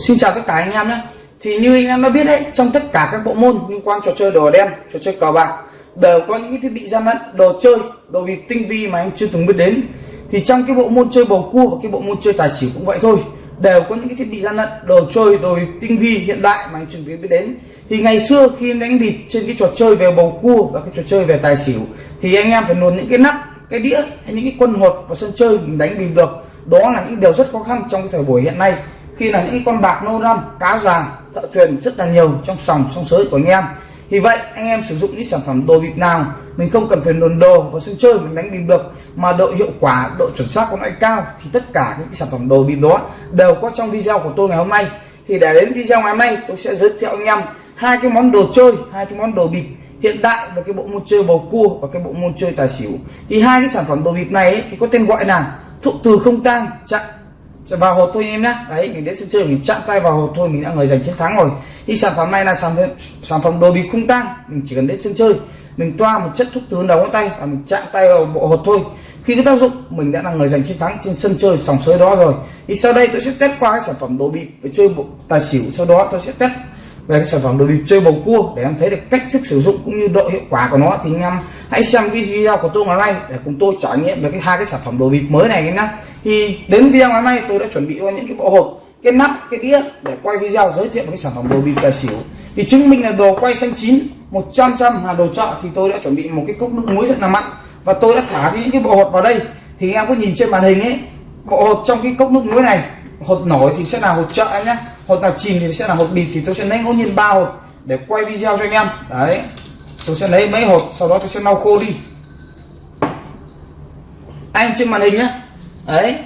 Xin chào tất cả anh em nhé. Thì như anh em đã biết đấy Trong tất cả các bộ môn liên quan trò chơi đồ đen Trò chơi cờ bạc Đều có những cái thiết bị gian lận Đồ chơi, đồ bịp tinh vi mà anh chưa từng biết đến. Thì trong cái bộ môn chơi bầu cua Và cái bộ môn chơi tài xỉu cũng vậy thôi Đều có những cái thiết bị gian lận Đồ chơi, đồ bịp tinh vi hiện đại mà anh chưa từng biết đến. Thì ngày xưa khi em đánh bịp Trên cái trò chơi về bầu cua Và cái trò chơi về tài xỉu Thì anh em phải luồn những cái nắp cái đĩa hay những cái quân hột vào sân chơi mình đánh bịp được. Đó là những điều rất khó khăn trong cái thời buổi hiện nay khi là những con bạc nô năm cá già thợ thuyền rất là nhiều trong sòng sông sới của anh em. Vì vậy anh em sử dụng những sản phẩm đồ bịp nào mình không cần phải luồn đồ vào sân chơi mình đánh bịp được mà độ hiệu quả độ chuẩn xác của nó cao thì tất cả những sản phẩm đồ bịp đó đều có trong video của tôi ngày hôm nay. Thì để đến video ngày hôm nay tôi sẽ giới thiệu anh em hai cái món đồ chơi hai cái món đồ bịp hiện đại và cái bộ môn chơi bầu cua và cái bộ môn chơi tài xỉu. Thì hai cái sản phẩm đồ bịp này ấy, thì có tên gọi là thụ từ không tang chặn Dạ, vào hột thôi em nhé đấy mình đến sân chơi mình chạm tay vào hột thôi mình đã người giành chiến thắng rồi. Thì sản phẩm này là sản phẩm sản phẩm đồ bị không tăng, mình chỉ cần đến sân chơi mình toa một chất thuốc từ đầu ngón tay và mình chạm tay vào bộ hột thôi. Khi cái tác dụng mình đã là người giành chiến thắng trên sân chơi sòng sới đó rồi. Thì sau đây tôi sẽ test qua cái sản phẩm đồ bị về chơi bộ tài xỉu. Sau đó tôi sẽ test về cái sản phẩm đồ bị chơi bầu cua để em thấy được cách thức sử dụng cũng như độ hiệu quả của nó. Thì anh em hãy xem video của tôi ngày nay để cùng tôi trải nghiệm về cái hai cái sản phẩm đồ bịp mới này nhé thì đến video ngày hôm nay tôi đã chuẩn bị cho những cái bộ hộp, cái nắp, cái đĩa để quay video giới thiệu với cái sản phẩm đồ bị tài xỉu. Thì chứng minh là đồ quay xanh chín 100 trăm là đồ chợ, thì tôi đã chuẩn bị một cái cốc nước muối rất là mặn. Và tôi đã thả những cái bộ hột vào đây. Thì em có nhìn trên màn hình ấy, bộ hột trong cái cốc nước muối này hột nổi thì sẽ là hột chợ nhé. Hột nào chìm thì sẽ là hột bịt thì tôi sẽ lấy ngẫu nhiên ba hột để quay video cho anh em. Đấy, tôi sẽ lấy mấy hột sau đó tôi sẽ lau khô đi. Anh trên màn hình nhé đấy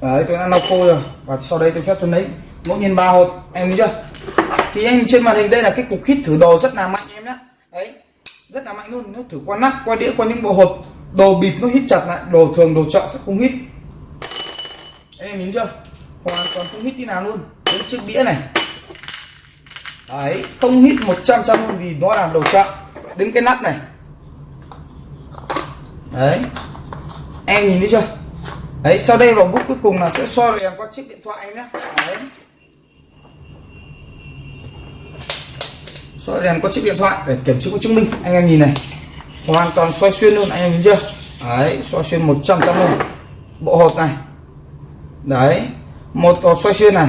đấy, tôi đã lau khô rồi. Và sau đây tôi phép tôi lấy. Ngẫu nhiên ba hột, em thấy chưa? Thì anh trên màn hình đây là cái cục hít thử đồ rất là mạnh em nhá. Đấy, rất là mạnh luôn. Nó thử qua nắp, qua đĩa, qua những bộ hột, đồ bịp nó hít chặt lại, đồ thường, đồ chợ sẽ không hít. Em nhìn chưa? Hoàn toàn không hít tí nào luôn. Đến chiếc đĩa này. Đấy, không hít 100 trăm luôn vì nó là đồ chợ đến cái nắp này đấy. Em nhìn thấy chưa? Đấy, sau đây vào bút cuối cùng là sẽ soi đèn qua chiếc điện thoại em nhé. Đấy. Soi đèn qua chiếc điện thoại để kiểm chứng chứng minh. Anh em nhìn này. Hoàn toàn xoay xuyên luôn, anh em nhìn chưa? Đấy xoay xuyên 100 trăm luôn. Bộ hột này. Đấy. Một hột xoay xuyên này.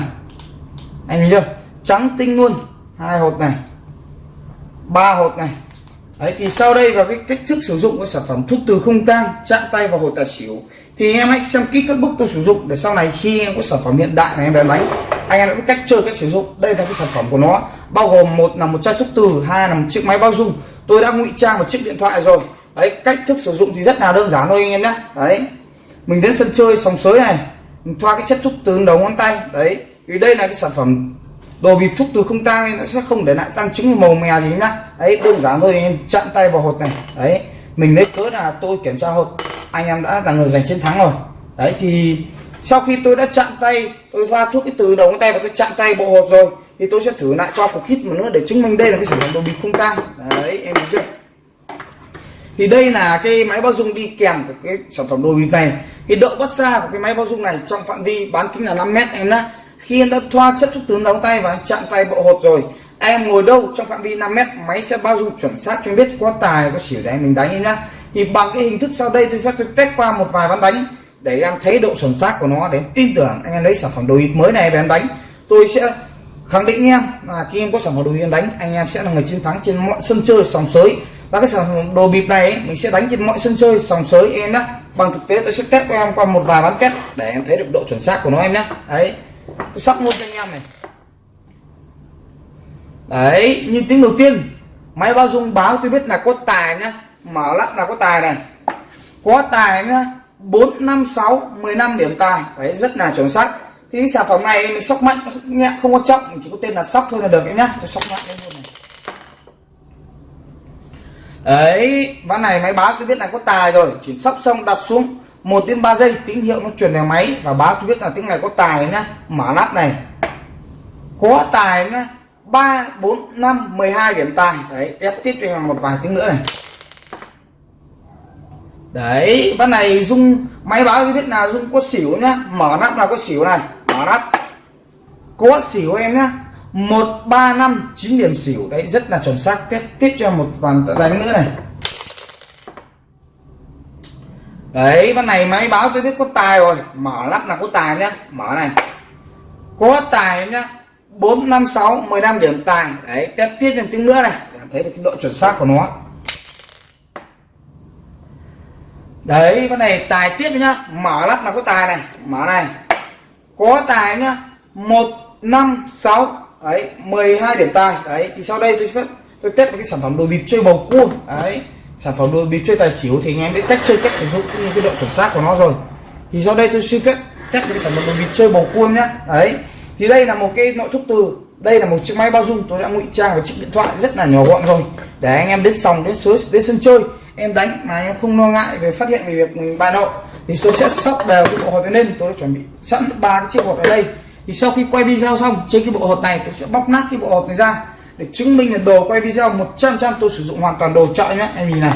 Anh nhìn chưa? Trắng tinh luôn. Hai hột này. Ba hột này đấy, thì sau đây và cái cách thức sử dụng của sản phẩm thuốc từ không tang, chạm tay vào hồi tài xỉu, thì em hãy xem kỹ các bước tôi sử dụng để sau này khi em có sản phẩm hiện đại này em bán đánh, anh em đã biết cách chơi, cách sử dụng. Đây là cái sản phẩm của nó, bao gồm một là một chai thuốc từ, hai là một chiếc máy bao dung. Tôi đã ngụy trang một chiếc điện thoại rồi. Đấy, cách thức sử dụng thì rất là đơn giản thôi anh em nhé. Đấy, mình đến sân chơi sòng sới này, mình thoa cái chất thuốc từ đầu ngón tay. Đấy, vì đây là cái sản phẩm đồ bịp thuốc từ không tang nó sẽ không để lại tăng chứng màu mè gì nhá. Đấy, đơn giản thôi, em chặn tay vào hột này. Đấy, mình lấy cớ là tôi kiểm tra hột. Anh em đã là người giành chiến thắng rồi. Đấy, thì sau khi tôi đã chặn tay, tôi thoa thuốc cái từ đầu ngón tay và tôi chặn tay bộ hột rồi, thì tôi sẽ thử lại qua cục hít một nữa để chứng minh đây là cái sản phẩm đồ bịp không tang. Đấy, em thấy chưa? Thì đây là cái máy bao dung đi kèm của cái sản phẩm đồ bịp này. Thì độ bắt xa của cái máy bao dung này trong phạm vi bán kính là 5 mét, em đã khi em đã thoa chất xúc tướng đóng tay và chạm tay bộ hột rồi. Em ngồi đâu? Trong phạm vi 5 mét máy sẽ bao dung chuẩn xác cho em biết có tài có xỉu để mình đánh em nhá. Thì bằng cái hình thức sau đây tôi phép tôi test qua một vài ván đánh để em thấy độ chuẩn xác của nó để em tin tưởng anh em lấy sản phẩm đồ bịp mới này về em đánh. Tôi sẽ khẳng định em là khi em có sản phẩm đồ bịp đánh anh em sẽ là người chiến thắng trên mọi sân chơi sòng sới. Và cái sản phẩm đồ bịp này ấy, mình sẽ đánh trên mọi sân chơi sòng sới em nhé bằng thực tế tôi sẽ test cho em qua một vài ván test để em thấy được độ chuẩn xác của nó em nhé đấy tôi sắp luôn cho anh em này. Đấy, như tiếng đầu tiên, máy bao dung báo tôi biết là có tài nhá. Mở lắp là có tài này. Có tài nhá, bốn năm sáu, mười năm điểm tài. Đấy, rất là chuẩn xác. Thì sản phẩm này mình sóc mạnh, nhẹ, không có trọng. Mình chỉ có tên là sóc thôi là được em nhá. Cho sóc mạnh lên luôn này. Đấy, ván này máy báo tôi biết là có tài rồi. Chỉ sóc xong đặt xuống một đến 3 giây, tín hiệu nó truyền về máy. Và báo tôi biết là tiếng này có tài nhá. Mở nắp này. Có tài nhá. Ba, bốn, năm, mười hai điểm tài. Đấy, ép tiếp cho em một vài tiếng nữa này. Đấy, ván này dung máy báo cho biết là dung có xỉu nhá. Mở nắp là có xỉu này. Mở nắp. Có xỉu em nhá. Một, ba, năm, chín điểm xỉu. Đấy, rất là chuẩn xác. Tiếp tiếp cho một vài đánh nữa này đấy, con này máy báo tôi biết có tài rồi. Mở lắp là có tài nhá. Mở này. Có tài nhá. Bốn, năm, sáu, mười năm điểm tài đấy, test tiếp thêm tiếng nữa này. Để thấy được cái độ chuẩn xác của nó. Đấy, con này tài tiếp nhá. Mở lắp là có tài này. Mở này. Có tài nhá. Một, năm, sáu. Đấy 12 điểm tài đấy, thì sau đây tôi sẽ tôi test một cái sản phẩm đồ bịp chơi bầu cua. Đấy sản phẩm đôi bịp chơi tài xỉu thì anh em biết cách chơi, cách sử dụng cũng như cái độ chuẩn xác của nó rồi. Thì sau đây tôi xin phép test cái sản phẩm đồ bịp chơi bầu cua nhá đấy, thì đây là một cái nội thất từ, đây là một chiếc máy bao dung. Tôi đã ngụy trang vào chiếc điện thoại rất là nhỏ gọn rồi. Để anh em đến sòng, đến sới, đến sân chơi, em đánh mà em không lo ngại về phát hiện về việc mình bài nộ thì tôi sẽ sóc đều cái bộ hột lên. Tôi đã chuẩn bị sẵn ba cái chiếc hột ở đây. Thì sau khi quay video xong, trên cái bộ hột này tôi sẽ bóc nát cái bộ hột này ra để chứng minh là đồ quay video 100 trăm tôi sử dụng hoàn toàn đồ chọi nhé em nhìn này.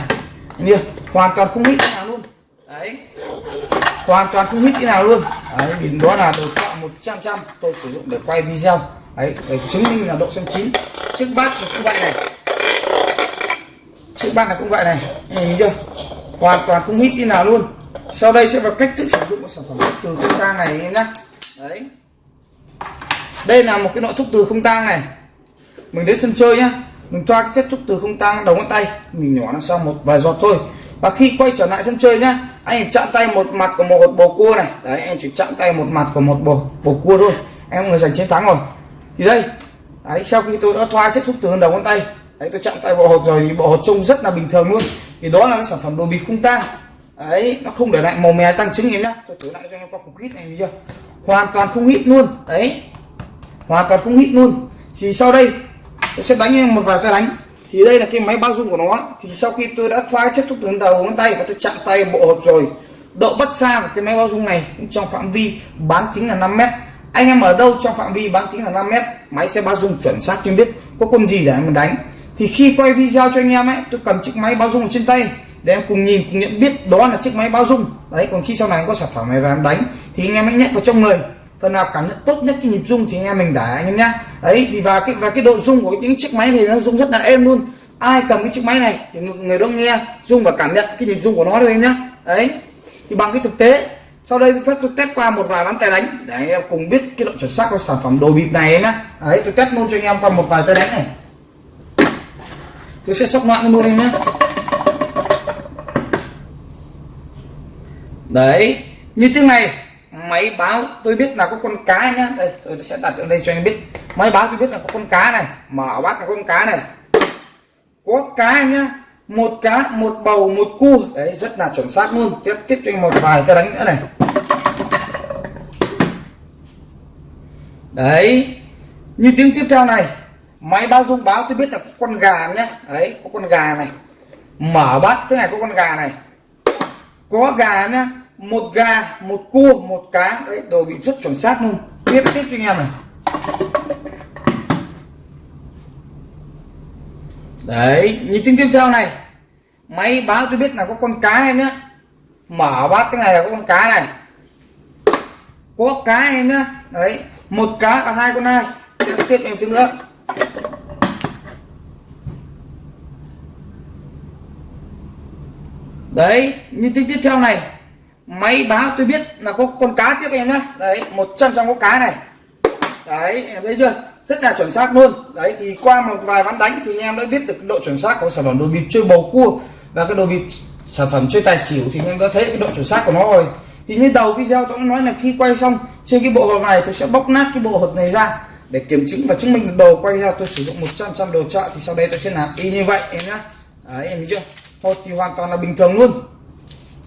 Em nhìn hoàn toàn không hít nào luôn. Đấy. Hoàn toàn không hít cái nào luôn. Đấy vì đó là đồ chọi 100 trăm tôi sử dụng để quay video. Đấy để chứng minh là độ xem chín. Chiếc bát cũng vậy này. Chiếc bát này cũng vậy này. Nhìn chưa? Hoàn toàn không hít tí nào luôn. Sau đây sẽ vào cách thức sử dụng của sản phẩm từ không tang này em nhé đấy. Đây là một cái nội thuốc từ không tang này mình đến sân chơi nhá. Mình thoa cái chất xúc từ không tăng đầu ngón tay. Mình nhỏ nó sau một vài giọt thôi. Và khi quay trở lại sân chơi nhá, anh chạm tay một mặt của một hột bầu cua này. Đấy, anh chỉ chạm tay một mặt của một bầu bầu cua thôi. Em người giành chiến thắng rồi. Thì đây. Đấy, sau khi tôi đã thoa chất xúc từ đầu ngón tay, đấy, tôi chạm tay bộ hột rồi thì bộ hột trông rất là bình thường luôn. Thì đó là cái sản phẩm đồ bịp không tang. Đấy, nó không để lại màu mè tăng trứng em nhá. Tôi thử lại cho em qua cục hít này chưa? Hoàn toàn không hít luôn. Đấy. Hoàn toàn không hít luôn. Thì sau đây tôi sẽ đánh em một vài tay đánh. Thì đây là cái máy bao dung của nó. Thì sau khi tôi đã thoa chất thuốc từ đầu, ngón tay và tôi chạm tay bộ hộp rồi, độ bắt xa của cái máy bao dung này cũng trong phạm vi bán kính là 5 mét. Anh em ở đâu trong phạm vi bán kính là 5 mét, máy sẽ bao dung chuẩn xác cho biết có con gì để em đánh. Thì khi quay video cho anh em ấy, tôi cầm chiếc máy bao dung ở trên tay để em cùng nhìn, cùng nhận biết đó là chiếc máy bao dung. Đấy, còn khi sau này có sản phẩm này và em đánh, thì anh em hãy nhét vào trong người phần nào cảm nhận tốt nhất cái nhịp rung thì anh em mình để, anh em nhá đấy, thì và cái và cái độ rung của những chiếc máy này nó rung rất là êm luôn. Ai cầm cái chiếc máy này thì người đó nghe rung và cảm nhận cái nhịp rung của nó thôi em nhá đấy, thì bằng cái thực tế, sau đây phép tôi test qua một vài ván tay đánh để anh em cùng biết cái độ chuẩn xác của sản phẩm đồ bịp này nhá đấy, tôi test luôn cho anh em qua một vài tay đánh này. Tôi sẽ sóc loạn luôn em nhé. Đấy, như tiếng này máy báo tôi biết là có con cá nhá. Đây tôi sẽ đặt ở đây cho anh biết. Máy báo tôi biết là có con cá này mở bát là con cá này. Có cá nhá một cá một bầu một cua đấy rất là chuẩn xác luôn. Tiếp tiếp cho anh một vài cái đánh nữa này. Đấy như tiếng tiếp theo này máy báo dung báo tôi biết là có con gà nhá, đấy có con gà này. Mở bát thế này có con gà này. Có gà nhá một gà, một cua, một cá, đấy, đồ bị rất chuẩn xác luôn. Tiếp tiếp cho anh em này. Đấy, như tiếng tiếp theo này. Máy báo tôi biết là có con cá em nhé mở bát cái này là có con cá này. Có cá em nhá. Đấy, một cá và hai con ai. Tiếp tiếp em tiếng nữa. Đấy, như tiếng tiếp theo này máy báo tôi biết là có con cá tiếp em nhé đấy, một trăm trăm có cá này. Đấy, em thấy chưa? Rất là chuẩn xác luôn. Đấy, thì qua một vài ván đánh thì em đã biết được độ chuẩn xác của sản phẩm đồ bịp chơi bầu cua và cái đồ bịp sản phẩm chơi tài xỉu thì em đã thấy cái độ chuẩn xác của nó rồi. Thì như đầu video tôi nói là khi quay xong, trên cái bộ hộp này tôi sẽ bóc nát cái bộ hộp này ra để kiểm chứng và chứng minh đồ. Quay ra tôi sử dụng 100 trăm đồ chợ thì sau đây tôi sẽ làm y như vậy em nhá. Đấy, em thấy chưa? Hột thì hoàn toàn là bình thường luôn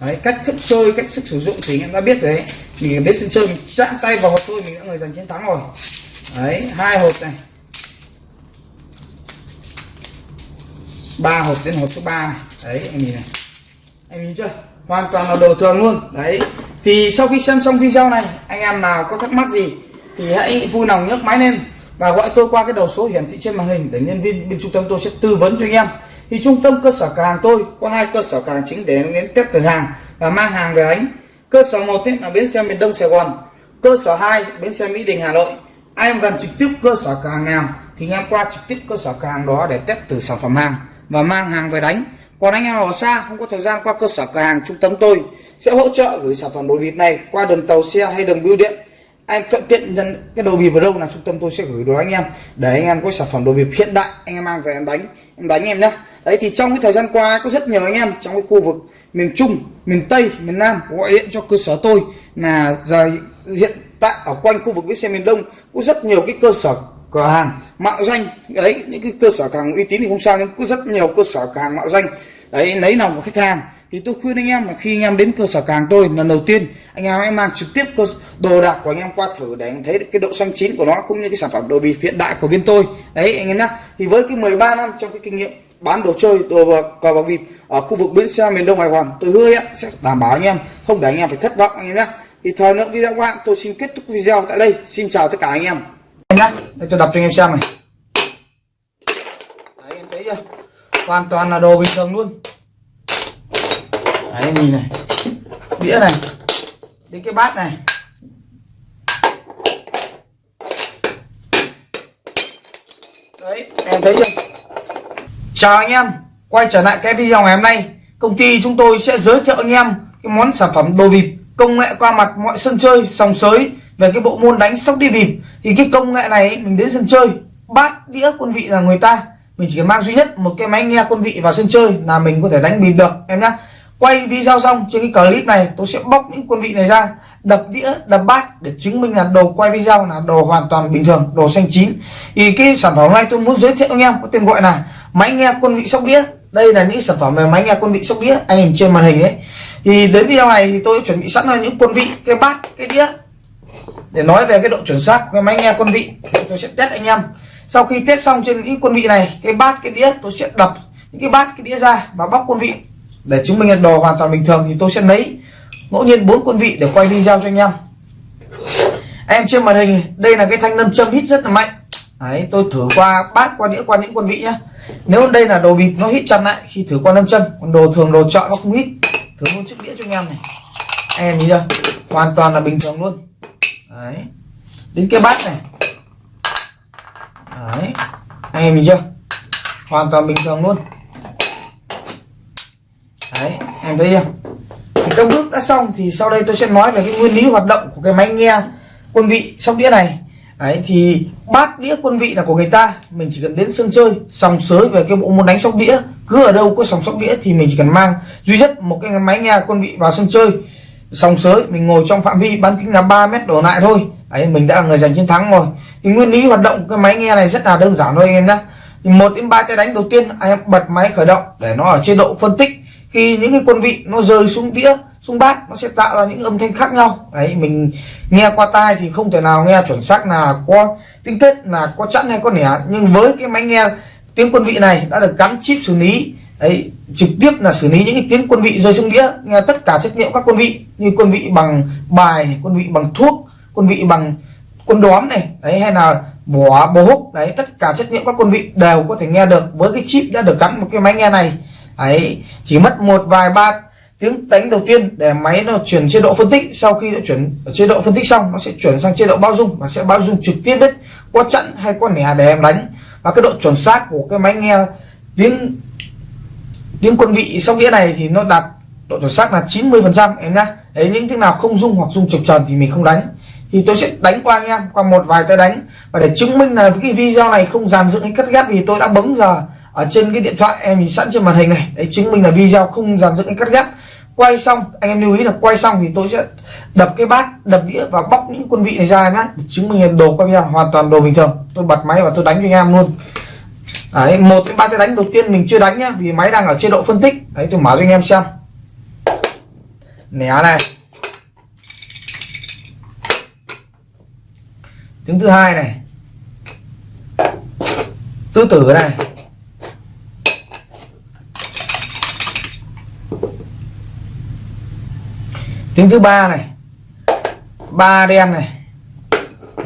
đấy, cách thức chơi, cách sức sử dụng thì em đã biết rồi đấy. Mình biết sân chơi, mình chạm tay vào hộp thôi, mình đã người giành chiến thắng rồi. Đấy, hai hộp này. Ba hộp đến hộp số 3 này. Đấy em nhìn này. Em nhìn chưa? Hoàn toàn là đồ thường luôn. Đấy, thì sau khi xem xong video này, anh em nào có thắc mắc gì thì hãy vui lòng nhấc máy lên và gọi tôi qua cái đầu số hiển thị trên màn hình để nhân viên bên trung tâm tôi sẽ tư vấn cho anh em thì trung tâm cơ sở cửa hàng tôi có hai cơ sở cửa hàng chính để đến test thử hàng và mang hàng về đánh. Cơ sở một là bến xe miền đông sài gòn. Cơ sở 2 bến xe mỹ đình hà nội. Ai em gần trực tiếp cơ sở cửa hàng nào thì anh em qua trực tiếp cơ sở cửa hàng đó để test thử sản phẩm hàng và mang hàng về đánh. Còn anh em ở xa, không có thời gian qua cơ sở cửa hàng trung tâm tôi, sẽ hỗ trợ gửi sản phẩm đồ bịp này qua đường tàu xe hay đường bưu điện. Anh thuận tiện nhận cái đồ bịp ở đâu là trung tâm tôi sẽ gửi đồ anh em. Để anh em có sản phẩm đồ bịp hiện đại, anh em mang về em đánh em đánh em nhé đấy, thì trong cái thời gian qua có rất nhiều anh em trong cái khu vực miền trung, miền tây, miền nam gọi điện cho cơ sở tôi là giờ hiện tại ở quanh khu vực bến xe miền đông có rất nhiều cái cơ sở cửa hàng mạo danh. Đấy, những cái cơ sở càng hàng uy tín thì không sao, nhưng có rất nhiều cơ sở cửa hàng mạo danh. Đấy lấy lòng của khách hàng. Thì tôi khuyên anh em là khi anh em đến cơ sở càng hàng tôi lần đầu tiên, anh em hãy mang trực tiếp cơ đồ đạc của anh em qua thử để anh thấy cái độ xanh chín của nó, cũng như cái sản phẩm đồ bị hiện đại của bên tôi. Đấy, anh em nhá. Thì với cái 13 năm trong cái kinh nghiệm bán đồ chơi đồ cờ bạc bịp ở khu vực bến xe miền đông hải hoàn. Tôi hứa sẽ đảm bảo anh em. Không để anh em phải thất vọng anh em nhé. Thì thời lượng video của bạn tôi xin kết thúc video tại đây. Xin chào tất cả anh em. Anh nhá để tôi đọc cho anh em xem này. Đấy em thấy chưa? Hoàn toàn là đồ bình thường luôn. Đấy nhìn này. Đĩa này. Đến cái bát này. Đấy em thấy chưa chào anh em, quay trở lại cái video ngày hôm nay. Công ty chúng tôi sẽ giới thiệu anh em cái món sản phẩm đồ bịp công nghệ qua mặt mọi sân chơi, sòng sới về cái bộ môn đánh sóc đi bịp. Thì cái công nghệ này, mình đến sân chơi, bát đĩa quân vị là người ta. Mình chỉ cần mang duy nhất một cái máy nghe quân vị vào sân chơi là mình có thể đánh bịp được, em nhé quay video xong trên cái clip này, tôi sẽ bóc những quân vị này ra, đập đĩa, đập bát để chứng minh là đồ quay video là đồ hoàn toàn bình thường, đồ xanh chín. Thì cái sản phẩm này tôi muốn giới thiệu anh em, có tên gọi là máy nghe quân vị sóc đĩa. Đây là những sản phẩm về máy nghe quân vị sóc đĩa, anh nhìn trên màn hình ấy. Thì đến video này thì tôi chuẩn bị sẵn là những quân vị, cái bát, cái đĩa. Để nói về cái độ chuẩn xác của cái máy nghe quân vị tôi sẽ test anh em. Sau khi test xong trên những quân vị này, cái bát, cái đĩa, tôi sẽ đập những cái bát, cái đĩa ra và bóc quân vị. Để chứng minh là đồ hoàn toàn bình thường thì tôi sẽ lấy ngẫu nhiên bốn quân vị để quay video cho anh em. Em trên màn hình, đây là cái thanh nâm châm hít rất là mạnh. Đấy, tôi thử qua bát qua đĩa qua những quân vị nhá. Nếu đây là đồ bịp nó hít chặt lại khi thử qua nâm chân còn đồ thường đồ chọn nó không hít. Thử luôn chiếc đĩa cho anh em này. Anh em nhìn chưa? Hoàn toàn là bình thường luôn. Đấy. Đến cái bát này. Đấy. Anh em nhìn chưa? Hoàn toàn bình thường luôn. Đấy em thấy chưa? Thì các bước đã xong thì sau đây tôi sẽ nói về cái nguyên lý hoạt động của cái máy nghe quân vị sóc đĩa này đấy, thì bát đĩa quân vị là của người ta. Mình chỉ cần đến sân chơi, sòng sới về cái bộ môn đánh sóc đĩa. Cứ ở đâu có sòng sóc đĩa thì mình chỉ cần mang. Duy nhất một cái máy nghe quân vị vào sân chơi, sòng sới, mình ngồi trong phạm vi, bán kính là 3 mét đổ lại thôi. Đấy, mình đã là người giành chiến thắng rồi. Thì nguyên lý hoạt động cái máy nghe này rất là đơn giản thôi anh em nhé thì một đến ba tay đánh đầu tiên, anh em bật máy khởi động để nó ở chế độ phân tích. Khi những cái quân vị nó rơi xuống đĩa rung bát, nó sẽ tạo ra những âm thanh khác nhau. Đấy, mình nghe qua tai thì không thể nào nghe chuẩn xác là có tiếng tết là có chẵn hay có nẻ. Nhưng với cái máy nghe tiếng quân vị này đã được gắn chip xử lý, đấy, trực tiếp là xử lý những cái tiếng quân vị rơi xuống đĩa, nghe tất cả trách nhiệm các quân vị như quân vị bằng bài, quân vị bằng thuốc, quân vị bằng quân đóm này, đấy, hay là vỏ bố húc, đấy, tất cả trách nhiệm các quân vị đều có thể nghe được với cái chip đã được gắn một cái máy nghe này. Ấy chỉ mất một vài ba tiếng đánh đầu tiên để máy nó chuyển chế độ phân tích, sau khi nó chuyển ở chế độ phân tích xong, nó sẽ chuyển sang chế độ bao dung, và sẽ bao dung trực tiếp đấy qua trận hay qua nẻ để em đánh. Và cái độ chuẩn xác của cái máy nghe tiếng tiếng quân vị sóc đĩa này thì nó đạt độ chuẩn xác là 90 phần trăm, em nhá. Đấy, những thứ nào không dung hoặc dung trực tròn thì mình không đánh. Thì tôi sẽ đánh qua anh em, qua một vài tay đánh. Và để chứng minh là cái video này không dàn dựng hay cắt ghép thì tôi đã bấm giờ ở trên cái điện thoại em nhìn sẵn trên màn hình này. Đấy, chứng minh là video không dàn dựng hay cắt ghép. Quay xong, anh em lưu ý là quay xong thì tôi sẽ đập cái bát, đập đĩa và bóc những quân vị này ra nhá, để chứng minh là đồ quay video hoàn toàn đồ bình thường. Tôi bật máy và tôi đánh cho anh em luôn. Đấy, một cái ba cái đánh đầu tiên mình chưa đánh nhá, vì máy đang ở chế độ phân tích. Đấy, tôi mở cho anh em xem. Nẻ này. Tiếng thứ hai này. Tứ tử này. Tiếng thứ ba này. Ba đen này.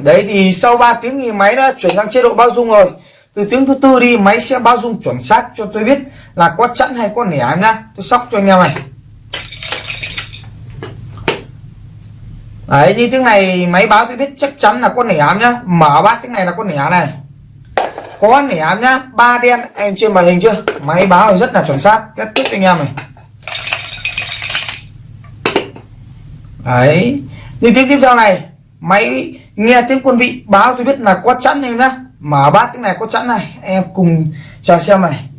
Đấy thì sau 3 tiếng thì máy đã chuyển sang chế độ bao dung rồi. Từ tiếng thứ tư đi, máy sẽ báo dung chuẩn xác cho tôi biết là có chẵn hay có nẻ em nhá. Tôi sóc cho anh em này. Đấy, như tiếng này máy báo tôi biết chắc chắn là con nẻ em nhá. Mở bát tiếng này là con nẻ này. Có nẻ em nhá. Ba đen, em trên màn hình chưa? Máy báo rất là chuẩn xác. Kết tiếp cho anh em này. Đấy. Như tiếng tiếp theo này. Máy nghe tiếng quân vị, báo tôi biết là có chẵn em nhá. Mở bát tiếng này có chẵn này. Em cùng chờ xem này.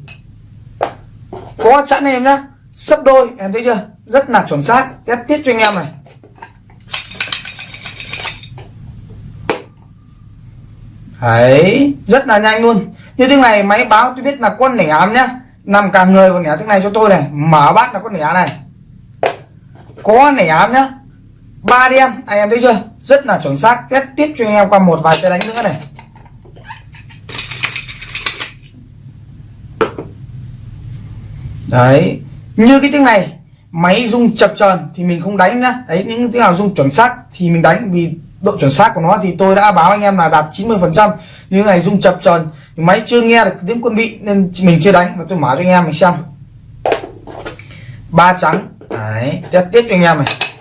Có chẵn em nhá. Sấp đôi, em thấy chưa? Rất là chuẩn xác. Test tiếp cho anh em này. Đấy. Rất là nhanh luôn. Như tiếng này, máy báo tôi biết là con nẻ ám nhá. Nằm cả người còn nẻ tiếng này cho tôi này. Mở bát là con nẻ này. Có nẻ ám nhá ba đen anh em thấy chưa? Rất là chuẩn xác. Test tiếp cho anh em qua một vài cái đánh nữa này. Đấy, như cái tiếng này, máy rung chập chờn thì mình không đánh nữa đấy, những tiếng nào rung chuẩn xác thì mình đánh, vì độ chuẩn xác của nó thì tôi đã báo anh em là đạt 90 phần trăm. Như này rung chập chờn, máy chưa nghe được tiếng quân vị nên mình chưa đánh. Mà tôi mở cho anh em mình xem. Ba trắng. Đấy, test tiếp cho anh em này.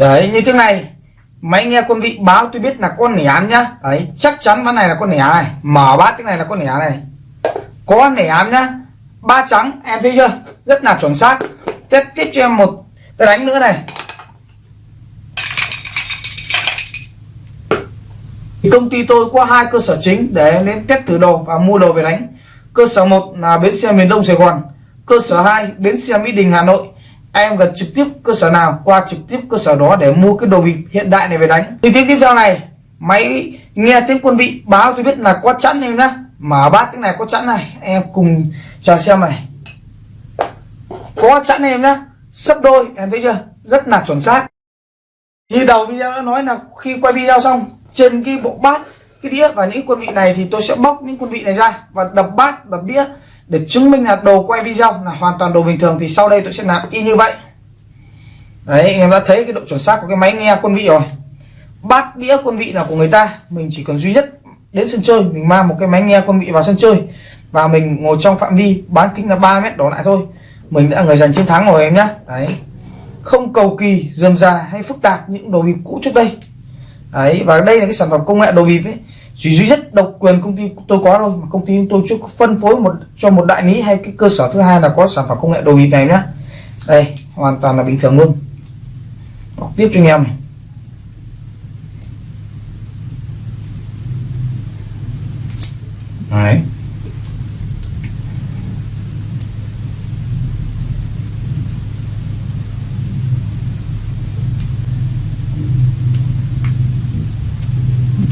Đấy, như thế này. Máy nghe quân vị báo tôi biết là con nẻ nhá. Đấy, chắc chắn ván này là con nẻ này. Mở bát cái này là con nẻ này. Có nẻ nhá. Ba trắng, em thấy chưa? Rất là chuẩn xác. Tiếp tiếp cho em một cái đánh nữa này. Thì công ty tôi có hai cơ sở chính để đến test thử đồ và mua đồ về đánh. Cơ sở một là bến xe miền đông sài gòn. Cơ sở 2 bến xe mỹ đình, hà nội em gần trực tiếp cơ sở nào, qua trực tiếp cơ sở đó để mua cái đồ bịp hiện đại này về đánh. Thì tiếng tiếp theo này, máy nghe tiếng quân vị báo tôi biết là có chẵn em nhá. Mở bát tiếng này có chẵn này, em cùng chờ xem này. Có chẵn em nhá, sấp đôi, em thấy chưa? Rất là chuẩn xác. Như đầu video đã nói là khi quay video xong, trên cái bộ bát, cái đĩa và những quân vị này thì tôi sẽ bóc những quân vị này ra và đập bát, đập đĩa để chứng minh là đồ quay video là hoàn toàn đồ bình thường thì sau đây tôi sẽ làm y như vậy. Đấy, anh em đã thấy cái độ chuẩn xác của cái máy nghe quân vị rồi. Bát đĩa quân vị là của người ta, mình chỉ cần duy nhất đến sân chơi, mình mang một cái máy nghe quân vị vào sân chơi và mình ngồi trong phạm vi bán kính là 3 mét đổ lại thôi. Mình đã người giành chiến thắng rồi em nhá. Đấy, không cầu kỳ, dườm già hay phức tạp những đồ bịp cũ trước đây. Đấy, và đây là cái sản phẩm công nghệ đồ bịp ấy chỉ duy nhất độc quyền công ty tôi có thôi, mà công ty tôi chưa phân phối một, cho một đại lý hay cái cơ sở thứ hai là có sản phẩm công nghệ đồ bịp này nhá. Đây, hoàn toàn là bình thường luôn. Đọc tiếp cho anh em này. Đấy.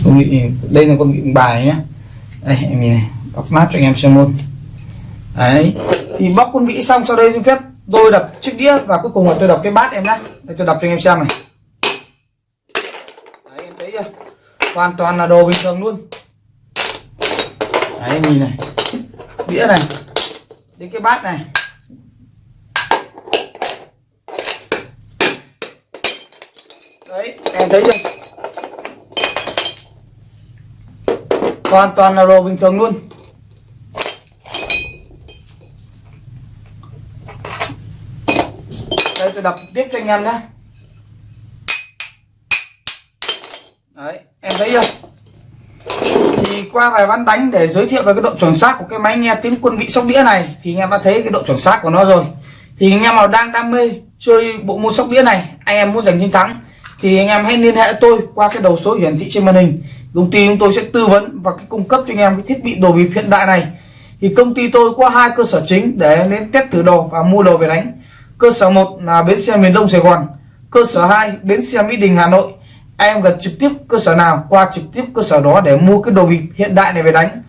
Con vị đây là con vị bài nhé đây, em nhìn này, bóc mát cho anh em xem luôn. Đấy, thì bóc con vị xong, sau đây xin phép tôi đập chiếc đĩa và cuối cùng là tôi đập cái bát em nhé đây, tôi đập cho anh em xem này. Đấy, em thấy chưa? Hoàn toàn là đồ bình thường luôn. Đấy, em nhìn này. Đĩa này. Đến cái bát này. Đấy, em thấy chưa? Hoàn toàn là đồ bình thường luôn. Đây, tôi đập tiếp cho anh em nhé. Đấy, em thấy chưa? Thì qua vài ván đánh để giới thiệu về cái độ chuẩn xác của cái máy nghe tiếng quân vị sóc đĩa này, thì anh em đã thấy cái độ chuẩn xác của nó rồi. Thì anh em nào đang đam mê chơi bộ môn sóc đĩa này, anh em muốn giành chiến thắng, thì anh em hãy liên hệ tôi qua cái đầu số hiển thị trên màn hình công ty chúng tôi sẽ tư vấn và cái cung cấp cho anh em cái thiết bị đồ bịp hiện đại này. Thì công ty tôi có hai cơ sở chính để đến test thử đồ và mua đồ về đánh. Cơ sở một là bến xe miền đông sài gòn, cơ sở 2 bến xe mỹ đình, hà nội. Em gần trực tiếp cơ sở nào, qua trực tiếp cơ sở đó để mua cái đồ bịp hiện đại này về đánh.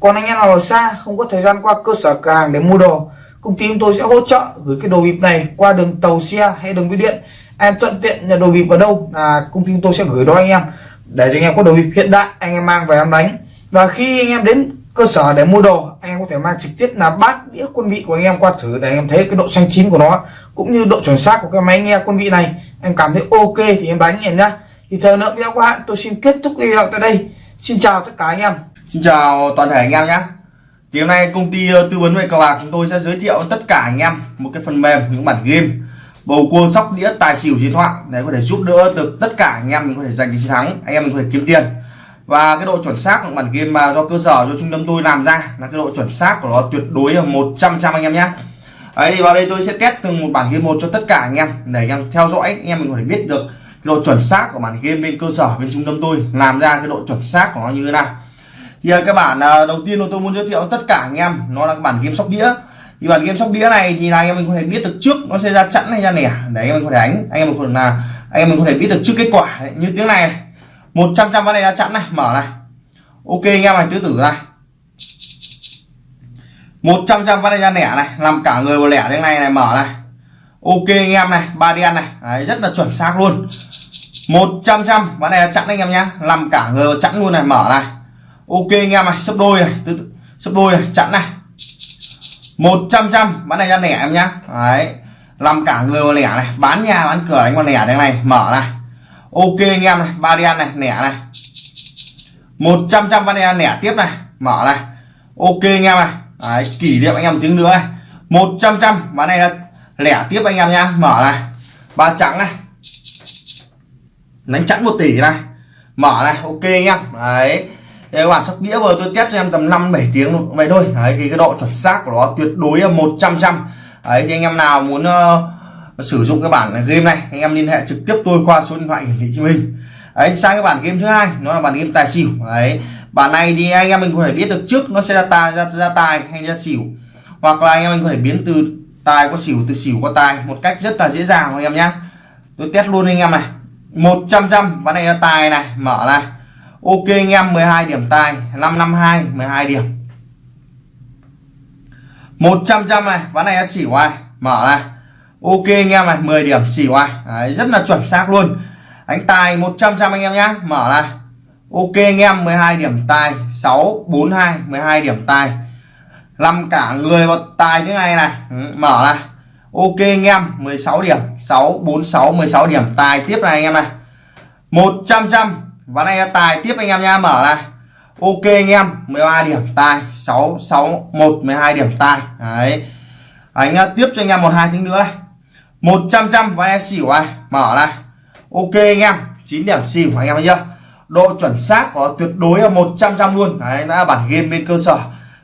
Còn anh em nào ở xa, không có thời gian qua cơ sở cửa hàng để mua đồ, công ty chúng tôi sẽ hỗ trợ gửi cái đồ bịp này qua đường tàu xe hay đường bưu điện. Em thuận tiện nhận đồ bịp ở đâu là công ty chúng tôi sẽ gửi đó anh em để cho anh em có đồ bịp hiện đại, anh em mang về em đánh. Và khi anh em đến cơ sở để mua đồ, anh em có thể mang trực tiếp là bát, đĩa, quân vị của anh em qua thử để anh em thấy cái độ xanh chín của nó, cũng như độ chuẩn xác của cái máy nghe quân vị này. Em cảm thấy ok thì em đánh em nhá. Thì thời lượng video của bạn, tôi xin kết thúc video tại đây. Xin chào tất cả anh em. Xin chào toàn thể anh em nhé thì hôm nay công ty ờ, tư vấn về cờ bạc chúng tôi sẽ giới thiệu tất cả anh em một cái phần mềm, những bản game bầu cua sóc đĩa tài xỉu chiến thoại. Để có thể giúp đỡ được tất cả anh em mình có thể giành chiến thắng. Anh em mình có thể kiếm tiền. Và cái độ chuẩn xác của bản game mà do cơ sở, do trung tâm tôi làm ra là cái độ chuẩn xác của nó tuyệt đối là 100 trăm anh em nhé ấy thì vào đây tôi sẽ test từng một bản game một cho tất cả anh em, để anh em theo dõi, anh em mình có thể biết được cái độ chuẩn xác của bản game bên cơ sở, bên trung tâm tôi làm ra cái độ chuẩn xác của nó như thế nào. Thì các cái bản à, đầu tiên tôi muốn giới thiệu tất cả anh em, nó là cái bản game sóc đĩa thì bản game sóc đĩa này thì là anh em mình có thể biết được trước nó sẽ ra chẵn hay ra nẻ. Để anh em mình có thể đánh. Anh em mình có thể là anh em mình có thể biết được trước kết quả. Đấy. như tiếng này 100 trăm ván này ra chẵn này. Mở này. Ok anh em này tứ tử này. 100 trăm ván này ra nẻ này. Làm cả người vào lẻ thế này này mở này. Ok anh em này ba đen này. Đấy, rất là chuẩn xác luôn. 100 trăm ván này chặn anh em nhá. Làm cả người vào chặn luôn này mở này. Ok anh em này sấp đôi này từ sấp đôi này chặn này. 100 trăm bán này ra lẻ em nhá. Đấy. Làm cả người vào lẻ này. Bán nhà bán cửa đánh vào lẻ đây này. Mở này. Ok anh em này. Ba đen này. Lẻ này. 100 trăm bán này lẻ tiếp này. Mở này. Ok anh em này. Đấy, kỷ niệm anh em một tiếng nữa này. 100 trăm. Bán này là lẻ tiếp anh em nhá. Mở này. Ba trắng này. Đánh chẵn một tỷ này. Mở này. Ok anh em. Đấy các bạn sóc đĩa vừa tôi test cho em tầm 5 7 tiếng vậy thôi. Đấy thì cái độ chuẩn xác của nó tuyệt đối là 100 trăm đấy thì anh em nào muốn uh, sử dụng cái bản game này anh em liên hệ trực tiếp tôi qua số điện thoại hiển thị trên hình đấy sang cái bản game thứ hai nó là bản game tài xỉu. Đấy bản này thì anh em mình có thể biết được trước nó sẽ ra tài ra, ra tài hay ra xỉu. Hoặc là anh em mình có thể biến từ tài qua xỉu từ xỉu qua tài một cách rất là dễ dàng anh em nhá. Tôi test luôn anh em này. 100 trăm ván này là tài này mở này ok anh em 12 điểm tài. 552 12 điểm. 100 trăm này ván này xỉu ai mở này. Ok anh em này 10 điểm xỉu ai Đấy, rất là chuẩn xác luôn. Đánh tài 100 trăm anh em nhá. Mở này. Ok anh em 12 điểm tài. 642 12 điểm tài. Làm cả người vào tài thế này này. Ừ, mở này. Ok anh em 16 điểm. 646 16 điểm tài tiếp này anh em này. 100 trăm ván này là tài. Tiếp anh em nha mở này. Ok anh em. 13 điểm tài. 661 12 điểm tài. Đấy. Anh tiếp cho anh em một hai tiếng nữa này. 100 trăm ván này xỉu này. Mở này. Ok anh em. 9 điểm xỉu anh em thấy chưa độ chuẩn xác có tuyệt đối là 100 trăm luôn. Đấy đã bản game bên cơ sở.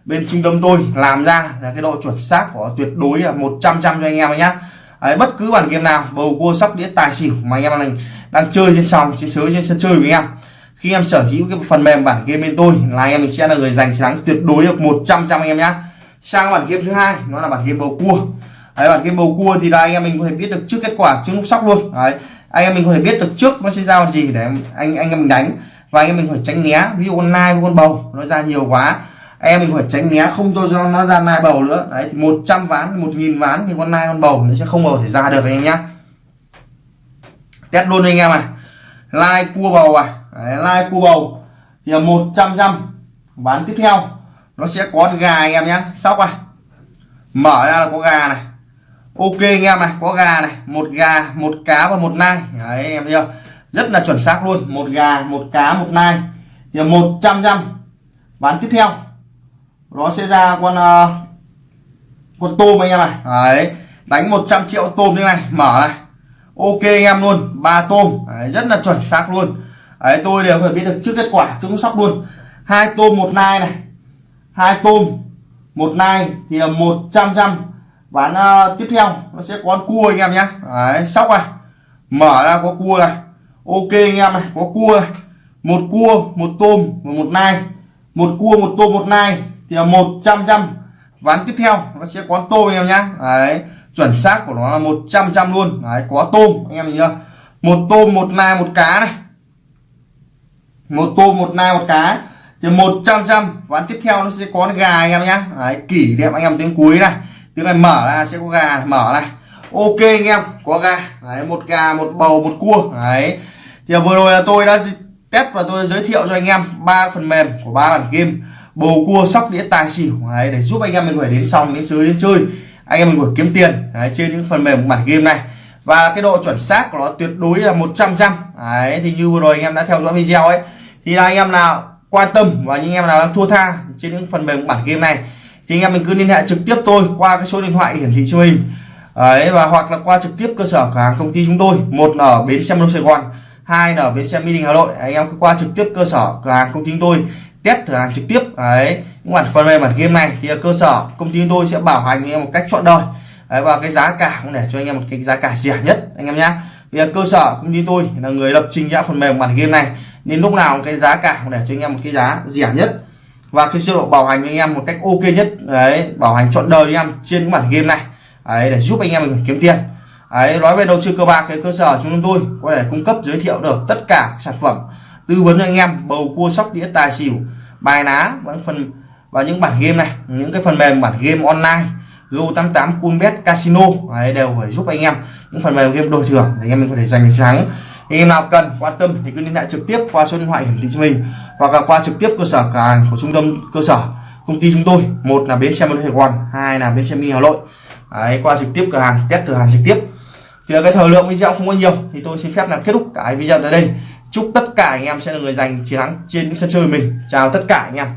Bên trung tâm tôi làm ra là cái độ chuẩn xác của tuyệt đối là 100 trăm cho anh em nhé Đấy, bất cứ bản game nào bầu cua sóc đĩa tài xỉu mà anh em đang, đang chơi trên sòng trên sới trên sân chơi với em. Khi em sở hữu cái phần mềm bản game bên tôi là em mình sẽ là người giành chiến thắng tuyệt đối được 100 trăm anh em nhé sang bản game thứ hai nó là bản game bầu cua. Đấy, bản game bầu cua thì là anh em mình có thể biết được trước kết quả trước lúc sóc luôn. Đấy, anh em mình có thể biết được trước nó sẽ ra gì để anh anh em mình đánh. Và anh em mình phải tránh né ví dụ con nai với con bầu nó ra nhiều quá. Anh em mình phải tránh né không cho cho nó ra nai bầu nữa. Đấy thì 100 ván 1000 ván thì con nai con bầu nó sẽ không bầu thể ra được anh em nhé test luôn anh em này lai cua bầu à đấy, lai cua bầu. Thì là 100 trăm ván tiếp theo. Nó sẽ có gà anh em nhé sóc à mở ra là có gà này. Ok anh em này có gà này. Một gà một cá và một nai. Đấy anh em thấy không rất là chuẩn xác luôn. Một gà một cá một nai. Thì là 100 trăm ván tiếp theo. Nó sẽ ra con uh, con tôm anh em này đấy đánh 100 triệu tôm như này. Mở này ok anh em luôn ba tôm đấy, rất là chuẩn xác luôn. Đấy tôi đều phải biết được trước kết quả chúng sóc luôn. Hai tôm một nai này. Hai tôm một nai thì 100 trăm bán uh, tiếp theo nó sẽ có cua anh em nhé. Đấy sóc này. Mở ra có cua này. Ok anh em này có cua này. Một cua một tôm và một nai. Một cua một tôm một nai thì là 100 trăm ván tiếp theo nó sẽ có tôm anh em nhé. đấy chuẩn xác của nó là 100 trăm luôn. Đấy có tôm anh em nhìn chưa? Một tôm một nai một cá này. Một tôm một nai một cá thì 100 trăm ván tiếp theo nó sẽ có gà anh em nhá. Đấy, kỷ niệm anh em tiếng cuối này. Tiếng này mở ra sẽ có gà mở này. Ok anh em có gà. Đấy, một gà một bầu một cua. Đấy. Thì vừa rồi là tôi đã test và tôi giới thiệu cho anh em ba phần mềm của ba bản game. Bầu cua sóc đĩa tài xỉu. Đấy, để giúp anh em mình phải đến xong đến sới đến chơi anh em mình có kiếm tiền đấy, trên những phần mềm của bản game này. Và cái độ chuẩn xác của nó tuyệt đối là 100 trăm đấy thì như vừa rồi anh em đã theo dõi video ấy thì là anh em nào quan tâm và những em nào đang thua tha trên những phần mềm bản game này thì anh em mình cứ liên hệ trực tiếp tôi qua cái số điện thoại hiển thị trên hình. Ấy và hoặc là qua trực tiếp cơ sở cửa hàng công ty chúng tôi một là ở bến xe miền Sài Gòn hai là ở bến xe Mỹ Đình Hà Nội. Anh em cứ qua trực tiếp cơ sở cửa hàng công ty chúng tôi test thử hàng trực tiếp. Đấy những bản phần mềm bản game này thì cơ sở. Công ty chúng tôi sẽ bảo hành anh em một cách chọn đời. Đấy, và cái giá cả cũng để cho anh em một cái giá cả rẻ nhất anh em nhé vì cơ sở công ty tôi là người lập trình ra phần mềm bản game này nên lúc nào cái giá cả cũng để cho anh em một cái giá rẻ nhất. Và cái chế độ bảo hành anh em một cách ok nhất. Đấy bảo hành chọn đời anh em trên cái bản game này. Đấy, để giúp anh em mình kiếm tiền. Đấy, nói về đầu tư cơ bạc cái cơ sở chúng tôi có thể cung cấp giới thiệu được tất cả sản phẩm tư vấn cho anh em bầu cua sóc đĩa tài xỉu bài ná và những phần và những bản game này những cái phần mềm bản game online Go88 Coolbet Casino đấy, đều phải giúp anh em những phần mềm game đổi thưởng để anh em mình có thể giành thắng. Anh em nào cần quan tâm thì cứ liên hệ trực tiếp qua số điện thoại hiển thị cho mình hoặc là qua trực tiếp cơ sở cửa hàng của trung tâm cơ sở công ty chúng tôi. Một là bến xe mới Sài Gòn hai là bến xe mi Hà Nội. Đấy, qua trực tiếp cửa hàng test cửa hàng trực tiếp. Thì cái thời lượng video không có nhiều thì tôi xin phép là kết thúc cái video ở đây chúc tất cả anh em sẽ là người giành chiến thắng trên những sân chơi mình. Chào tất cả anh em.